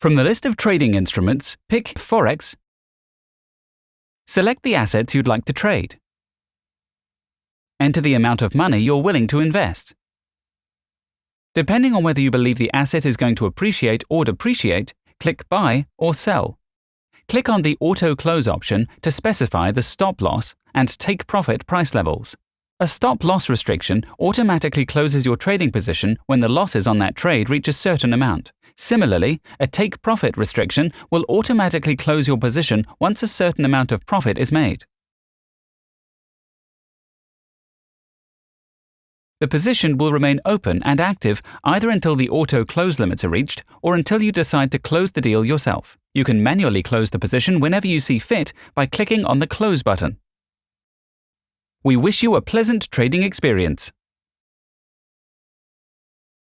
From the list of trading instruments, pick Forex. Select the assets you'd like to trade. Enter the amount of money you're willing to invest. Depending on whether you believe the asset is going to appreciate or depreciate, click Buy or Sell. Click on the Auto Close option to specify the stop loss and take profit price levels. A stop loss restriction automatically closes your trading position when the losses on that trade reach a certain amount. Similarly, a take profit restriction will automatically close your position once a certain amount of profit is made. The position will remain open and active either until the auto close limits are reached or until you decide to close the deal yourself. You can manually close the position whenever you see fit by clicking on the Close button. We wish you a pleasant trading experience.